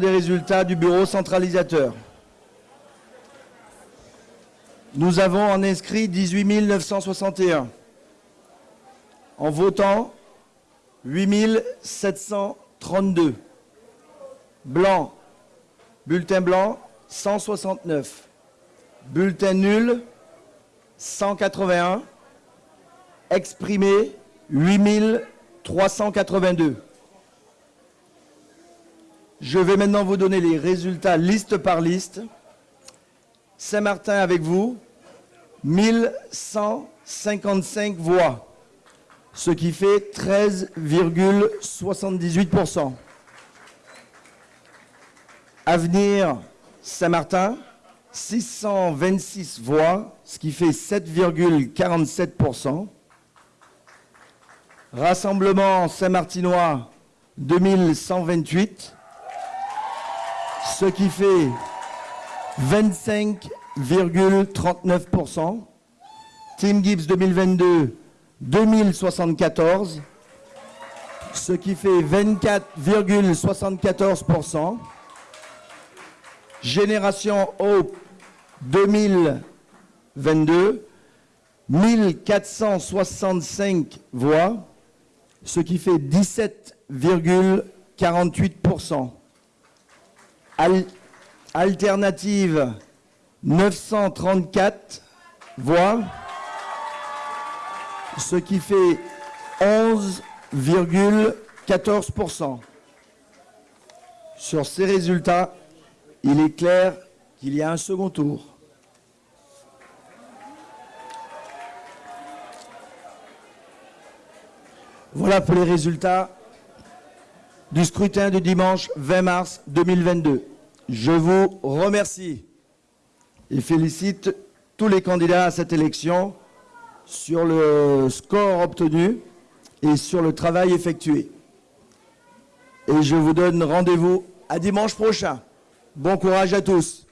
des résultats du bureau centralisateur. Nous avons en inscrit 18 961. En votant, 8 732. Blanc, bulletin blanc, 169. Bulletin nul, 181. Exprimé, 8 382. Je vais maintenant vous donner les résultats liste par liste. Saint-Martin avec vous, 1155 voix, ce qui fait 13,78%. Avenir Saint-Martin, 626 voix, ce qui fait 7,47%. Rassemblement Saint-Martinois, 2128, ce qui fait 25,39%. Team Gibbs 2022, 2074, ce qui fait 24,74%. Génération Hope 2022, 1465 voix, ce qui fait 17,48%. Alternative 934 voix, ce qui fait 11,14%. Sur ces résultats, il est clair qu'il y a un second tour. Voilà pour les résultats du scrutin du dimanche 20 mars 2022. Je vous remercie et félicite tous les candidats à cette élection sur le score obtenu et sur le travail effectué. Et je vous donne rendez-vous à dimanche prochain. Bon courage à tous.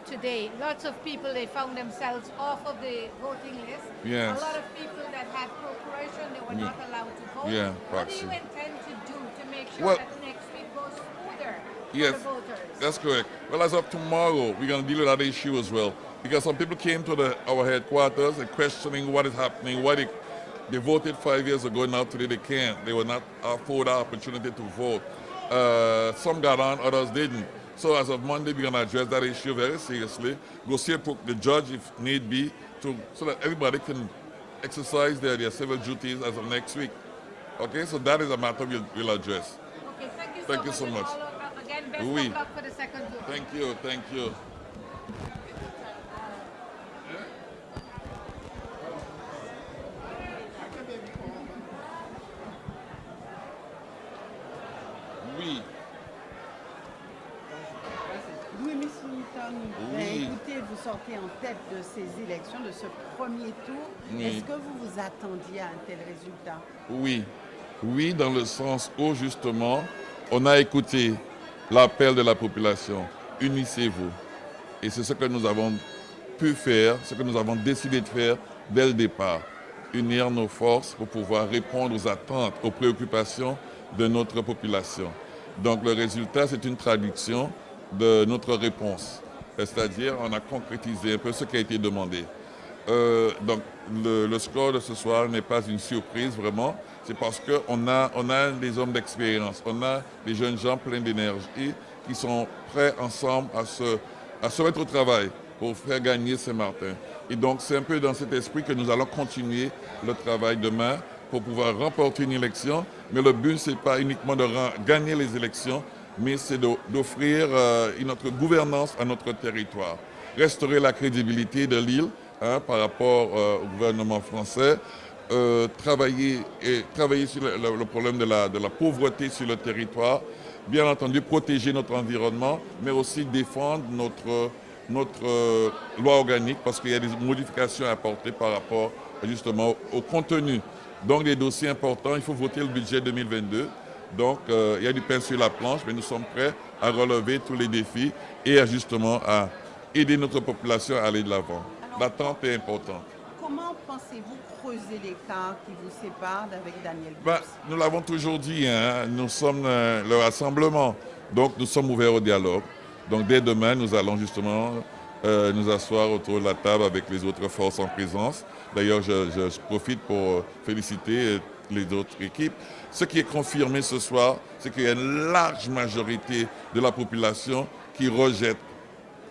Found out today, lots of people, they found themselves off of the voting list. Yes. A lot of people that had procuration, they were not allowed to vote. Yeah, What do you intend to do to make sure Well- that next week goes smoother Yes, for the voters? that's correct. Well, as of tomorrow, we're going to deal with that issue as well. Because some people came to the, our headquarters and questioning what is happening, why they, they voted five years ago, now today they can't. They were not afforded the opportunity to vote. Uh, some got on, others didn't. So as of Monday, we're going to address that issue very seriously. Go see the judge if need be, to, so that everybody can exercise their, their civil duties as of next week. Okay, so that is a matter we'll, we'll address. Okay, thank you so Thank you much. so much. all Again, best Oui. of luck for the second. Thank you, thank you. Oui, Oui. écoutez, vous sortez en tête de ces élections, de ce premier tour. Oui. Est-ce que vous vous attendiez à un tel résultat? Oui. Oui, dans le sens où justement, on a écouté l'appel de la population. Unissez-vous. Et c'est ce que nous avons pu faire, ce que nous avons décidé de faire dès le départ. Unir nos forces pour pouvoir répondre aux attentes, aux préoccupations de notre population. Donc le résultat, c'est une traduction de notre réponse. C'est-à-dire, on a concrétisé un peu ce qui a été demandé. Euh, donc le, score de ce soir n'est pas une surprise vraiment. C'est parce qu'on a, on a des hommes d'expérience, on a des jeunes gens pleins d'énergie qui sont prêts ensemble à se, à se mettre au travail pour faire gagner Saint-Martin. Et donc c'est un peu dans cet esprit que nous allons continuer le travail demain pour pouvoir remporter une élection. Mais le but, ce n'est pas uniquement de gagner les élections, mais c'est d'offrir euh, une autre gouvernance à notre territoire. Restaurer la crédibilité de l'île hein, par rapport euh, au gouvernement français, euh, travailler, et, travailler sur le, problème de la, pauvreté sur le territoire, bien entendu protéger notre environnement, mais aussi défendre notre, notre loi organique parce qu'il y a des modifications à apporter par rapport justement au contenu. Donc des dossiers importants, il faut voter le budget 2022. Donc euh, il y a du pain sur la planche, mais nous sommes prêts à relever tous les défis et à justement à aider notre population à aller de l'avant. L'attente est importante. Comment pensez-vous creuser l'écart qui vous sépare d'avec Daniel Ben, nous l'avons toujours dit, hein, nous sommes euh, le rassemblement, donc nous sommes ouverts au dialogue. Donc dès demain, nous allons justement euh, nous asseoir autour de la table avec les autres forces en présence. D'ailleurs, je, je- je profite pour féliciter les autres équipes. Ce qui est confirmé ce soir, c'est qu'il y a une large majorité de la population qui rejette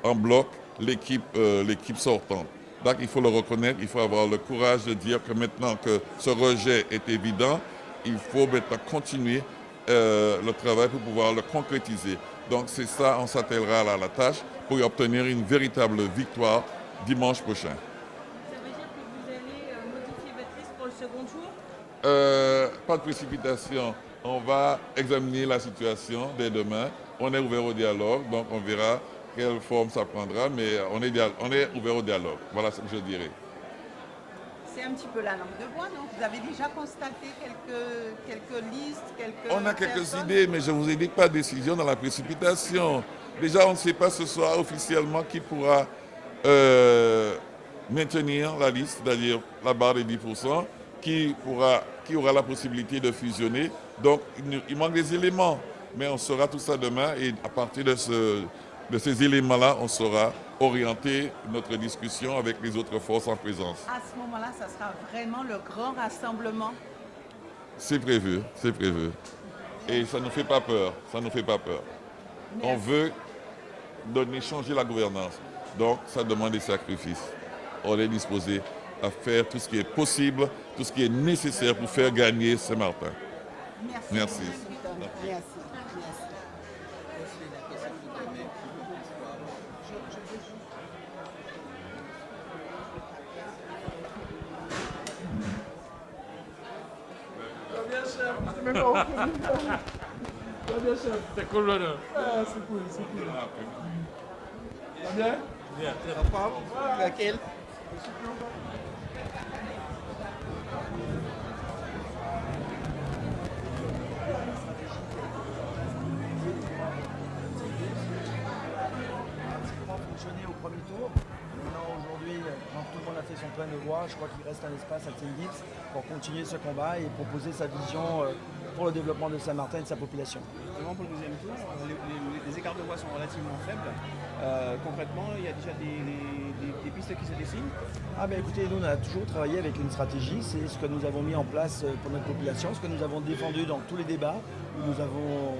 en bloc l'équipe euh, l'équipe sortante. Donc il faut le reconnaître, il faut avoir le courage de dire que maintenant que ce rejet est évident, il faut maintenant continuer euh, le travail pour pouvoir le concrétiser. Donc c'est ça, on s'attellera à la tâche pour y obtenir une véritable victoire dimanche prochain. Ça veut dire que vous allez euh, modifier votre liste pour le second tour? Euh, pas de précipitation. On va examiner la situation dès demain. On est ouvert au dialogue, donc on verra quelle forme ça prendra, mais on est, on est ouvert au dialogue. Voilà ce que je dirais. C'est un petit peu la langue de bois, non? Vous avez déjà constaté quelques, quelques listes, quelques On a quelques personnes? idées, mais je vous ai dit pas de décision dans la précipitation. Déjà, on ne sait pas ce soir officiellement qui pourra euh, maintenir la liste, c'est-à-dire la barre des 10%, qui, pourra, qui aura la possibilité de fusionner. Donc, il, manque des éléments, mais on saura tout ça demain et à partir de, ce- de ces éléments-là, on saura orienter notre discussion avec les autres forces en présence. À ce moment-là, ça sera vraiment le grand rassemblement. C'est prévu, c'est prévu. Et ça ne nous fait pas peur, ça ne nous fait pas peur. On veut donner, changer la gouvernance. Donc, ça demande des sacrifices. On est disposé à faire tout ce qui est possible, tout ce qui est nécessaire pour faire gagner Saint-Martin. Merci. Merci. Merci. C'est cool, pratiquement fonctionné au premier tour. Maintenant, aujourd'hui, quand tout le monde a fait son plein de voix, je crois qu'il reste un espace à Tim Gibbs pour continuer ce combat et proposer sa vision euh, pour le développement de Saint-Martin et de sa population. Justement pour le deuxième tour, les, les- les écarts de voix sont relativement faibles. Euh, concrètement, il y a déjà des, des- des pistes qui se dessinent. Ah ben écoutez, nous on a toujours travaillé avec une stratégie, c'est ce que nous avons mis en place euh, pour notre population, ce que nous avons défendu dans tous les débats où nous avons,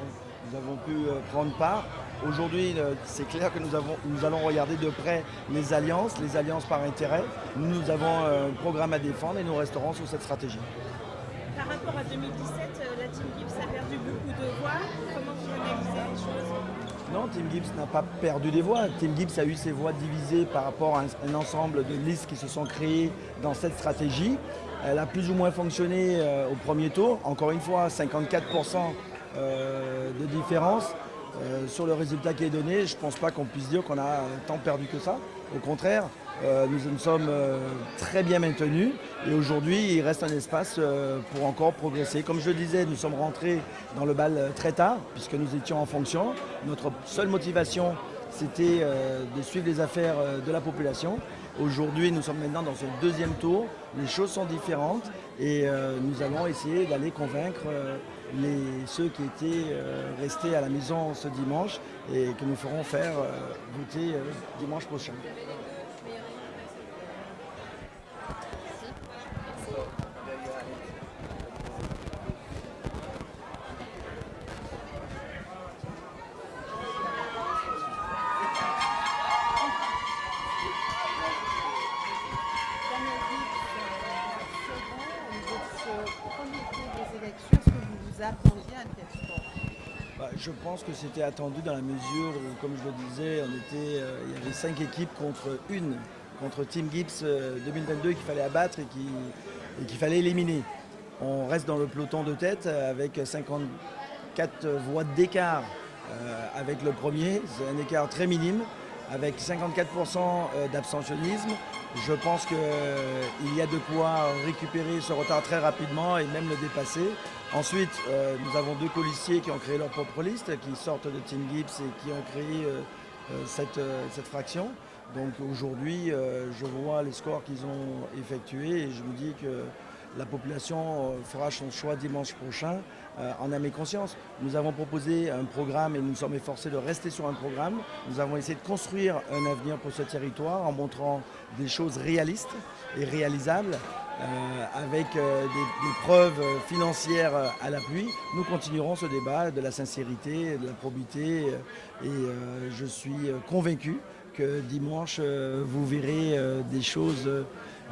nous avons pu prendre part. Aujourd'hui, euh, c'est clair que nous, avons, nous allons regarder de près les alliances, les alliances par intérêt. Nous, nous avons euh, un programme à défendre et nous resterons sur cette stratégie. Par rapport à 2017, euh, la Team Gibbs a perdu beaucoup de voix. Comment vous analysez les choses Non, Tim Gibbs n'a pas perdu des voix. Tim Gibbs a eu ses voix divisées par rapport à un, ensemble de listes qui se sont créées dans cette stratégie. Elle a plus ou moins fonctionné au premier tour. Encore une fois, 54% euh, de différence euh, sur le résultat qui est donné. Je ne pense pas qu'on puisse dire qu'on a tant perdu que ça. Au contraire, euh, nous nous sommes euh, très bien maintenus et aujourd'hui il reste un espace pour encore progresser. Comme je le disais, nous sommes rentrés dans le bal très tard puisque nous étions en fonction. Notre seule motivation c'était de suivre les affaires de la population. Aujourd'hui nous sommes maintenant dans un deuxième tour. Les choses sont différentes et nous allons essayer d'aller convaincre les, ceux qui étaient euh, restés à la maison ce dimanche et que nous ferons faire euh, voter euh, dimanche prochain. Pense que c'était attendu dans la mesure où, comme je le disais, on était, euh, il y avait cinq équipes contre une, contre Team Gibbs euh, 2022 qu'il fallait abattre et qui- et qu'il fallait éliminer. On reste dans le peloton de tête euh, avec 54 voix d'écart euh, avec le premier. C'est un écart très minime avec 54% euh, d'abstentionnisme. Je pense qu'il y a de quoi récupérer ce retard très rapidement et même le dépasser. Ensuite, euh, nous avons deux policiers qui ont créé leur propre liste, qui sortent de Team Gibbs et qui ont créé euh, euh, cette, fraction. Donc aujourd'hui, je vois les scores qu'ils ont effectués et je me dis que la population fera son choix dimanche prochain en âme et conscience. Nous avons proposé un programme et nous sommes efforcés de rester sur un programme. Nous avons essayé de construire un avenir pour ce territoire en montrant des choses réalistes et réalisables avec euh, des, preuves financières euh, à l'appui. Nous continuerons ce débat de la sincérité, de la probité euh, et euh, je suis euh, convaincu que dimanche, euh, vous verrez euh, des choses euh,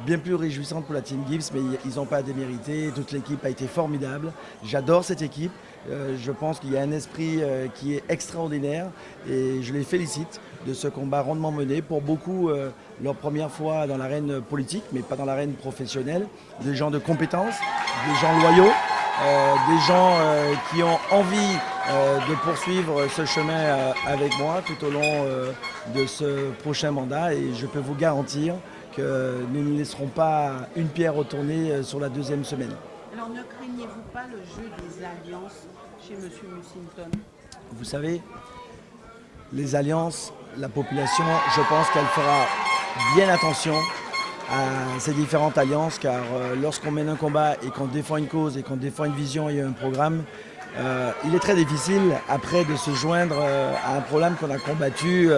bien plus réjouissantes pour la Team Gibbs, mais ils n'ont pas à démériter. Toute l'équipe a été formidable. J'adore cette équipe. Euh, je pense qu'il y a un esprit euh, qui est extraordinaire et je les félicite de ce combat rondement mené. Pour beaucoup, euh, leur première fois dans l'arène politique, mais pas dans l'arène professionnelle. Des gens de compétences, des gens loyaux, des gens qui ont envie de poursuivre ce chemin avec moi tout au long de ce prochain mandat et je peux vous garantir que nous ne laisserons pas une pierre retourner sur la deuxième semaine. Alors ne craignez-vous pas le jeu des alliances chez M. Mussington Vous savez, les alliances, la population, je pense qu'elle fera bien attention à ces différentes alliances, car euh, lorsqu'on mène un combat et qu'on défend une cause et qu'on défend une vision et un programme, euh, il est très difficile après de se joindre euh, à un programme qu'on a combattu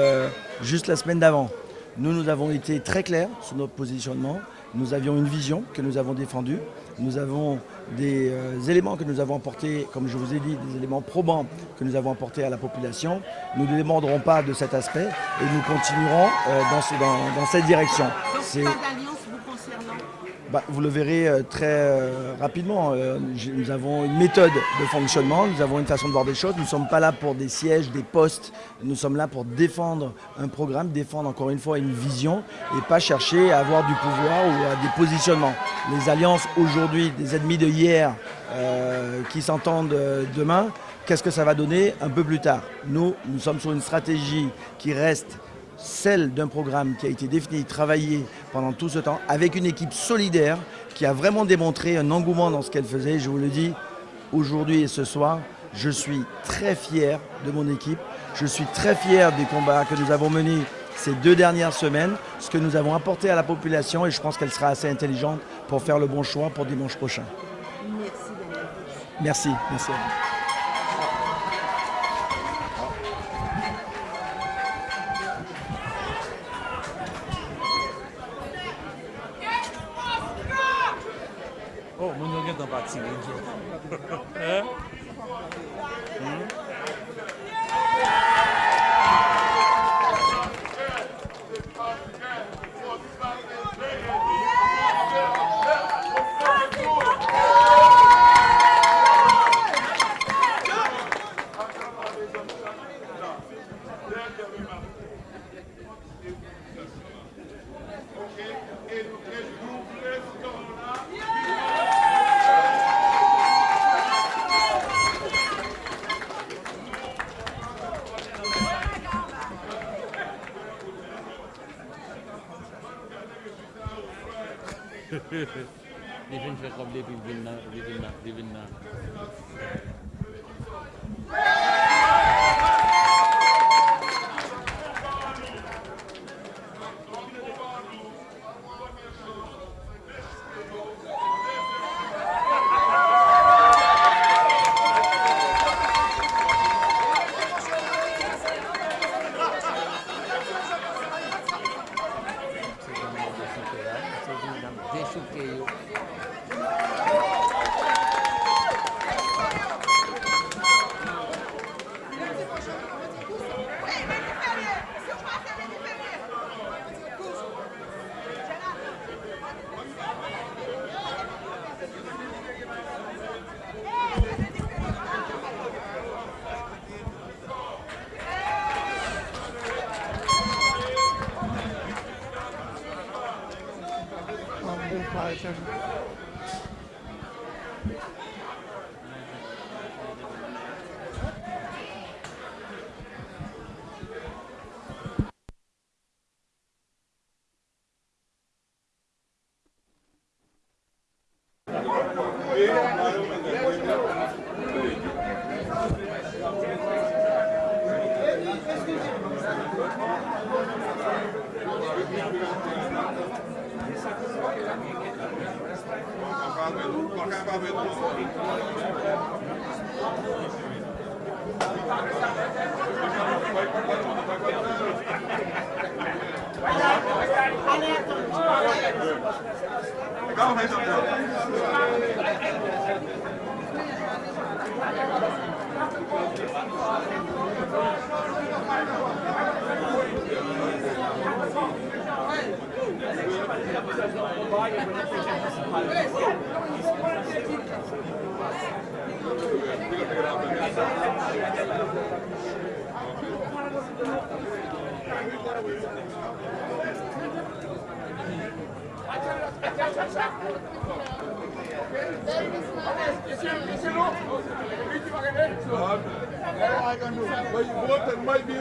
juste la semaine d'avant. Nous, nous avons été très clairs sur notre positionnement. Nous avions une vision que nous avons défendue. Nous avons des euh, éléments que nous avons apportés, comme je vous ai dit, des éléments probants que nous avons apportés à la population. Nous ne demanderons pas de cet aspect et nous continuerons euh, dans, ce- dans- dans cette direction. Donc C'est- pas d'alliance vous concernant bah, vous le verrez euh, très euh, rapidement. Euh, nous avons une méthode de fonctionnement, nous avons une façon de voir des choses. Nous ne sommes pas là pour des sièges, des postes. Nous sommes là pour défendre un programme, défendre encore une fois une vision et pas chercher à avoir du pouvoir ou à des positionnements. Les alliances aujourd'hui, des ennemis de hier qui s'entendent demain, qu'est-ce que ça va donner un peu plus tard? Nous, nous sommes sur une stratégie qui reste celle d'un programme qui a été défini, travaillé pendant tout ce temps, avec une équipe solidaire qui a vraiment démontré un engouement dans ce qu'elle faisait. Je vous le dis, aujourd'hui et ce soir, je suis très fier de mon équipe. Je suis très fier des combats que nous avons menés ces deux dernières semaines, ce que nous avons apporté à la population et je pense qu'elle sera assez intelligente pour faire le bon choix pour dimanche prochain. Merci. Merci, merci à vous. विभिन्न विभिन्न विभिन्न Legal, vai, Jandel. Vai, vai, vai. But you?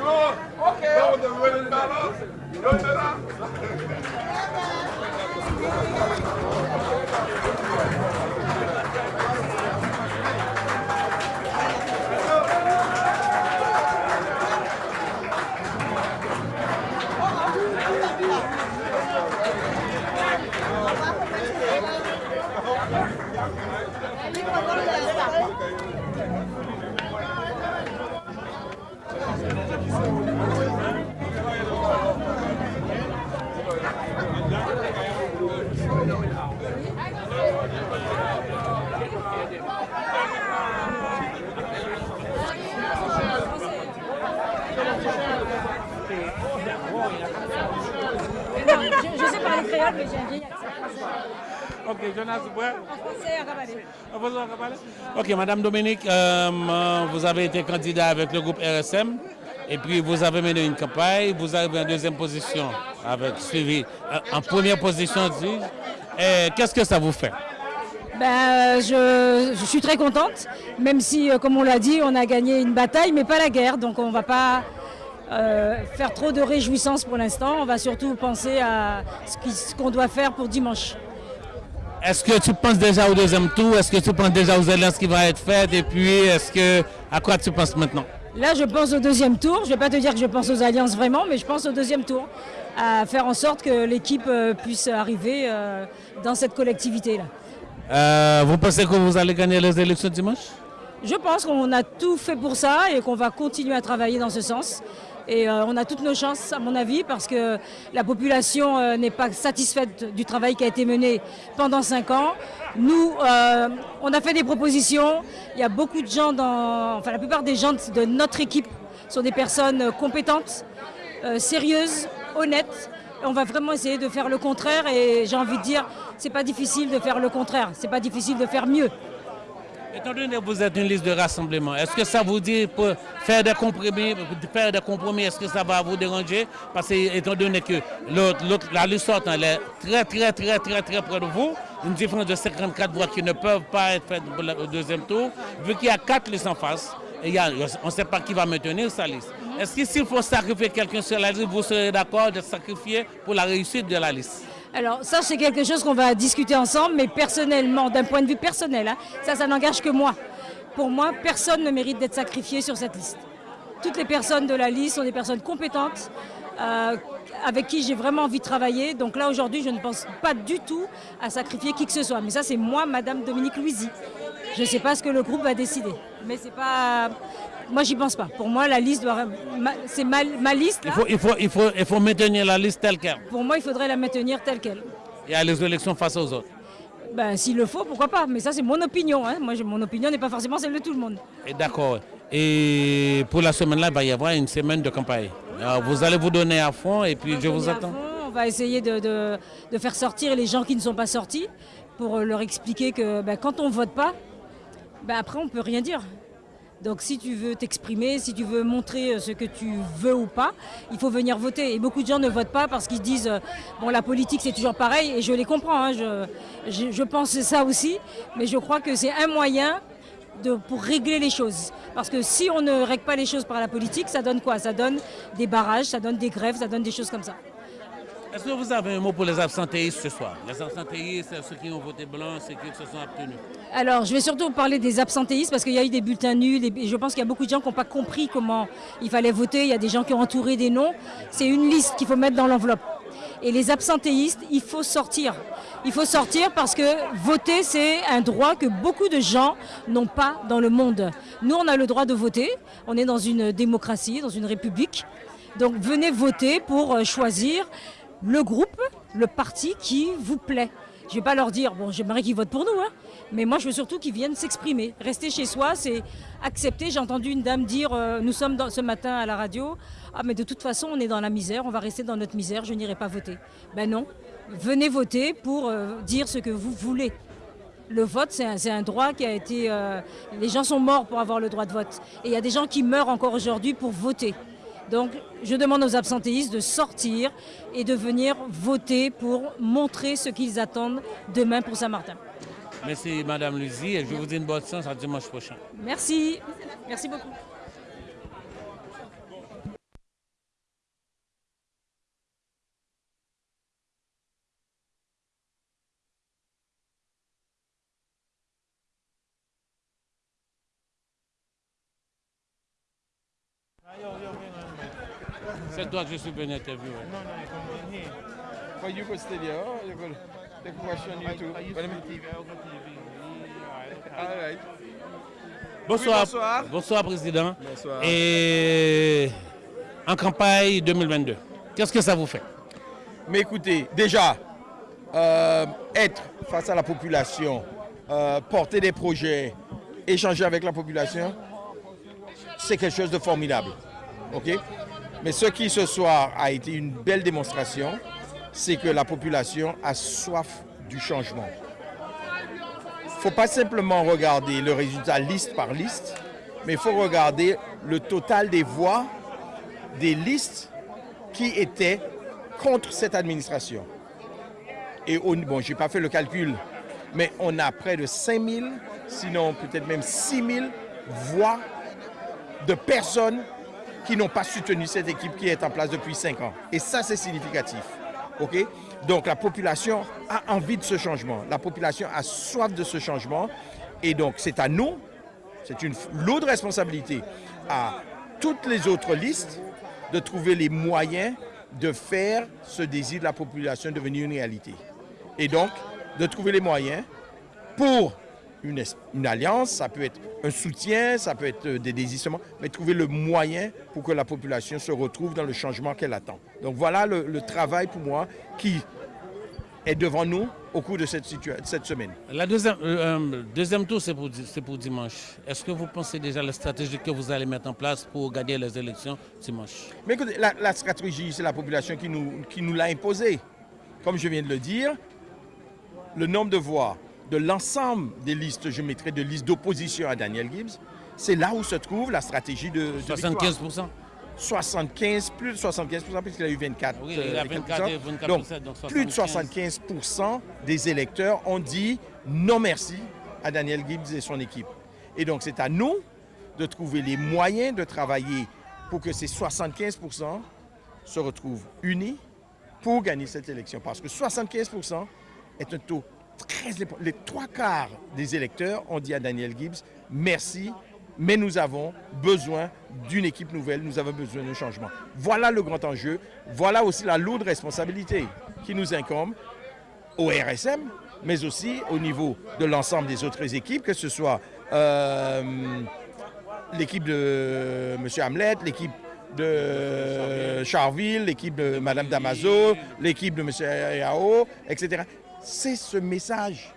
Je, je sais parler créole, mais j'ai un vieil accent Ok, Jonas, français à Rabalais. Ok, Madame Dominique, euh, vous avez été candidat avec le groupe RSM et puis vous avez mené une campagne, vous arrivez en deuxième position avec suivi euh, en première position. dis-je. Et Qu'est-ce que ça vous fait? Ben, euh, je, je suis très contente, même si, euh, comme on l'a dit, on a gagné une bataille, mais pas la guerre. Donc on ne va pas euh, faire trop de réjouissances pour l'instant. On va surtout penser à ce qu'on doit faire pour dimanche. Est-ce que tu penses déjà au deuxième tour? Est-ce que tu penses déjà aux alliances qui vont être faites? Et puis, est-ce que à quoi tu penses maintenant? Là, je pense au deuxième tour. Je ne vais pas te dire que je pense aux alliances vraiment, mais je pense au deuxième tour. À faire en sorte que l'équipe euh, puisse arriver euh, dans cette collectivité-là. Euh, Vous pensez que vous allez gagner les élections dimanche? Je pense qu'on a tout fait pour ça et qu'on va continuer à travailler dans ce sens. Et euh, on a toutes nos chances, à mon avis, parce que la population euh, n'est pas satisfaite du travail qui a été mené pendant cinq ans. Nous, euh, on a fait des propositions. Il y a beaucoup de gens dans, enfin la plupart des gens de notre équipe sont des personnes compétentes, sérieuses, honnêtes. On va vraiment essayer de faire le contraire. Et j'ai envie de dire, c'est pas difficile de faire le contraire. C'est pas difficile de faire mieux. Étant donné que vous êtes une liste de rassemblement, est-ce que ça vous dit pour faire des compromis, faire des compromis, est-ce que ça va vous déranger? Parce que étant donné que la liste sortante elle est très très très très très près de vous, une différence de 54 voix qui ne peuvent pas être faites pour le- au deuxième tour, vu qu'il y a quatre listes en face, et il y a- on ne sait pas qui va maintenir sa liste. Est-ce que s'il faut sacrifier quelqu'un sur la liste, vous serez d'accord de sacrifier pour la réussite de la liste? Alors ça, c'est quelque chose qu'on va discuter ensemble, mais personnellement, d'un point de vue personnel, hein, ça, ça n'engage que moi. Pour moi, personne ne mérite d'être sacrifié sur cette liste. Toutes les personnes de la liste sont des personnes compétentes, euh, avec qui j'ai vraiment envie de travailler. Donc là, aujourd'hui, je ne pense pas du tout à sacrifier qui que ce soit. Mais ça, c'est moi, Madame Dominique Louisy. Je ne sais pas ce que le groupe va décider. Mais c'est pas... Moi, j'y pense pas. Pour moi, la liste doit... C'est ma, ma liste, il faut, il, faut, il, faut, il faut maintenir la liste telle qu'elle. Pour moi, il faudrait la maintenir telle qu'elle. Y a les élections face aux autres. Ben, s'il le faut, pourquoi pas? Mais ça, c'est mon opinion. hein. Moi, je- mon opinion n'est pas forcément celle de tout le monde. Et D'accord. Et pour la semaine-là, il va y avoir une semaine de campagne. Alors, vous allez vous donner à fond et puis je On vous est à attends. fond, On va essayer de, de- de faire sortir les gens qui ne sont pas sortis pour leur expliquer que ben, quand on ne vote pas, ben, après, on ne peut rien dire. Donc si tu veux t'exprimer, si tu veux montrer euh, ce que tu veux ou pas, il faut venir voter. Et beaucoup de gens ne votent pas parce qu'ils se disent, euh, bon la politique c'est toujours pareil, et je les comprends, hein, je, pense ça aussi, mais je crois que c'est un moyen pour régler les choses. Parce que si on ne règle pas les choses par la politique, ça donne quoi? Ça donne des barrages, ça donne des grèves, ça donne des choses comme ça. Est-ce que vous avez un mot pour les absentéistes ce soir? Les absentéistes, ceux qui ont voté blanc, ceux qui se sont abstenus. Alors, je vais surtout parler des absentéistes parce qu'il y a eu des bulletins nuls je pense qu'il y a beaucoup de gens qui n'ont pas compris comment il fallait voter. Il y a des gens qui ont entouré des noms. C'est une liste qu'il faut mettre dans l'enveloppe. Et les absentéistes, il faut sortir. Il faut sortir parce que voter, c'est un droit que beaucoup de gens n'ont pas dans le monde. Nous, on a le droit de voter. On est dans une démocratie, dans une république. Donc venez voter pour euh, choisir le groupe, le parti qui vous plaît. Je ne vais pas leur dire, bon, j'aimerais qu'ils votent pour nous, hein, mais moi je veux surtout qu'ils viennent s'exprimer. Rester chez soi, c'est accepter. J'ai entendu une dame dire, euh, nous sommes ce matin à la radio, ah mais de toute façon on est dans la misère, on va rester dans notre misère, je n'irai pas voter. Ben non, venez voter pour euh, dire ce que vous voulez. Le vote, c'est un, un, droit qui a été... Euh, les gens sont morts pour avoir le droit de vote. Et il y a des gens qui meurent encore aujourd'hui pour voter. Donc je demande aux absentéistes de sortir et de venir voter pour montrer ce qu'ils attendent demain pour Saint-Martin. Merci Madame Lucie et je vous dis une bonne chance à dimanche prochain. Merci. Merci beaucoup. C'est toi que je suis venu interviewer. No, no, you come in here. But you could stay there. Oh, you could the question you too. But let me- TV, I'll go TV. All right. Bonsoir, Oui, bonsoir. bonsoir Président. Bonsoir. Et en campagne 2022, qu'est-ce que ça vous fait? Mais écoutez, déjà, euh, être face à la population, euh, porter des projets, échanger avec la population, c'est quelque chose de formidable. OK? Mais ce qui ce soir a été une belle démonstration, c'est que la population a soif du changement. Il ne faut pas simplement regarder le résultat liste par liste, mais il faut regarder le total des voix des listes qui étaient contre cette administration. Et au- bon, je n'ai pas fait le calcul, mais on a près de 5 000, sinon peut-être même 6 000 voix de personnes qui n'ont pas soutenu cette équipe qui est en place depuis 5 ans. Et ça, c'est significatif. Donc la population a envie de ce changement. La population a soif de ce changement. Et donc c'est à nous, c'est une lourde responsabilité à toutes les autres listes de trouver les moyens de faire ce désir de la population devenir une réalité. Et donc, de trouver les moyens pour une, alliance, ça peut être un soutien, ça peut être euh, des désistements, mais trouver le moyen pour que la population se retrouve dans le changement qu'elle attend. Donc voilà le, le travail pour moi qui est devant nous au cours de cette, semaine. La deuxième, euh, euh, deuxième tour, c'est pour, dimanche. Est-ce que vous pensez déjà la stratégie que vous allez mettre en place pour gagner les élections dimanche? Mais écoutez, la, la stratégie, c'est la population qui nous, qui nous l'a imposée. Comme je viens de le dire, le nombre de voix de l'ensemble des listes, je mettrai de listes d'opposition à Daniel Gibbs, c'est là où se trouve la stratégie de, de 75 victoire. 75, plus de 75 puisqu'il a eu 24. Oui, il a euh, 24 et 24 donc, donc plus de 75. 75 des électeurs ont dit non merci à Daniel Gibbs et son équipe. Et donc, c'est à nous de trouver les moyens de travailler pour que ces 75% se retrouvent unis pour gagner cette élection. Parce que 75% est un taux Les trois quarts des électeurs ont dit à Daniel Gibbs merci, mais nous avons besoin d'une équipe nouvelle, nous avons besoin d'un changement. Voilà le grand enjeu, voilà aussi la lourde responsabilité qui nous incombe au RSM, mais aussi au niveau de l'ensemble des autres équipes, que ce soit euh, l'équipe de M. Hamlet, l'équipe de Charville, l'équipe de Mme Damaso, l'équipe de M. Yao, etc. C'est ce message.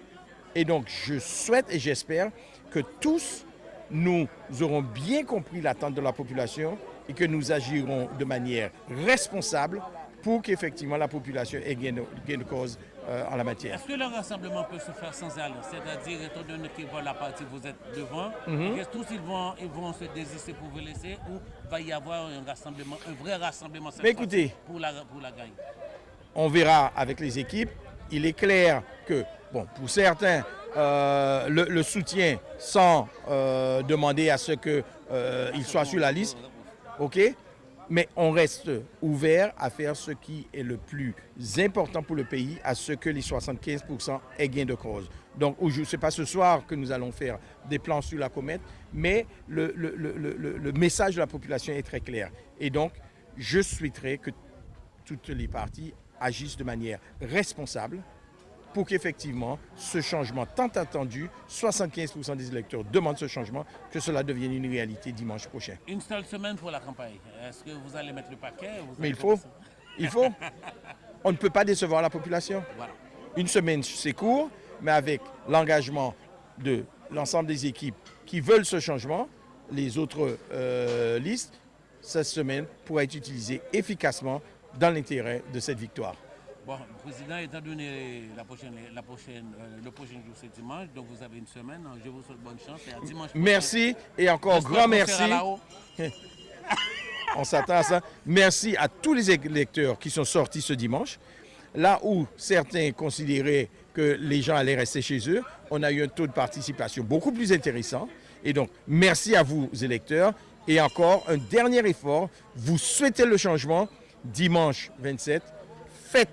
Et donc, je souhaite et j'espère que tous, nous aurons bien compris l'attente de la population et que nous agirons de manière responsable pour qu'effectivement la population ait gain de, cause euh, en la matière. Est-ce que le rassemblement peut se faire sans alliance C'est-à-dire, étant donné qu'ils voient la partie, vous êtes devant, Mhm. est-ce que tous ils vont, ils vont se désister pour vous laisser ou va y avoir un rassemblement, un vrai rassemblement écoutez, pour la, pour la gagne on verra avec les équipes. Il est clair que, bon, pour certains, euh, le, soutien sans euh, demander à ce qu'ils soient sur la liste, OK? Mais on reste ouvert à faire ce qui est le plus important pour le pays, à ce que les 75% aient gain de cause. Donc, ce n'est pas ce soir que nous allons faire des plans sur la comète, mais le message de la population est très clair. Et donc, je souhaiterais que toutes les parties agissent de manière responsable pour qu'effectivement ce changement tant attendu, 75% des électeurs demandent ce changement, que cela devienne une réalité dimanche prochain. Une seule semaine pour la campagne. Est-ce que vous allez mettre le paquet vous Mais il faut, il faut. On ne peut pas décevoir la population. Voilà. Une semaine, c'est court, mais avec l'engagement de l'ensemble des équipes qui veulent ce changement, les autres euh, listes, cette semaine pourra être utilisée efficacement dans l'intérêt de cette victoire. Bon, Président, étant donné la prochaine, la prochaine, euh, le prochain jour, c'est dimanche, donc vous avez une semaine. Je vous souhaite bonne chance et à dimanche prochain. Merci et encore grand merci. On s'attend à ça. Merci à tous les électeurs qui sont sortis ce dimanche. Là où certains considéraient que les gens allaient rester chez eux, on a eu un taux de participation beaucoup plus intéressant. Et donc, merci à vous, électeurs. Et encore, un dernier effort. Vous souhaitez le changement dimanche 27. Faites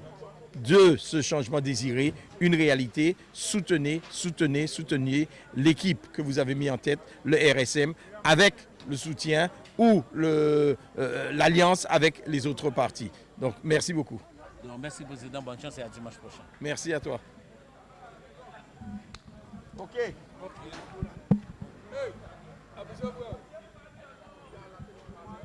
de ce changement désiré une réalité. Soutenez, soutenez, soutenez l'équipe que vous avez mis en tête, le RSM, avec le soutien ou le, euh, l'alliance avec les autres partis. Donc, merci beaucoup. Donc, merci, Président. Bonne chance et à dimanche prochain. Merci à toi. OK. Hey.